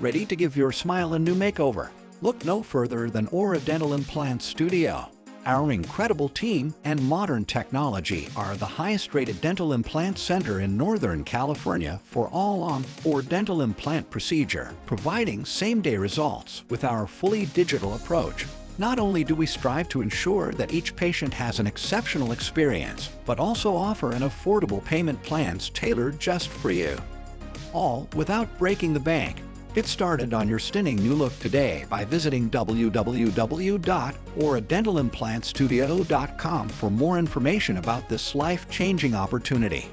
Ready to give your smile a new makeover? Look no further than Aura Dental Implant Studio. Our incredible team and modern technology are the highest rated dental implant center in Northern California for all on or dental implant procedure, providing same-day results with our fully digital approach. Not only do we strive to ensure that each patient has an exceptional experience, but also offer an affordable payment plans tailored just for you. All without breaking the bank Get started on your stunning new look today by visiting www.auradentalimplantstudio.com for more information about this life-changing opportunity.